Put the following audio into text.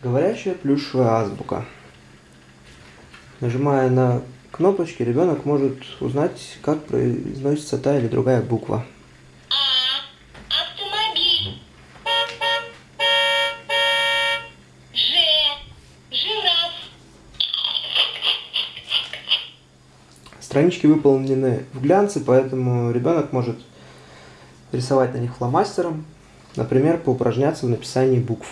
Говорящая плюшевая азбука. Нажимая на кнопочки, ребенок может узнать, как произносится та или другая буква. Странички выполнены в глянце, поэтому ребенок может рисовать на них фломастером, например, поупражняться в написании букв.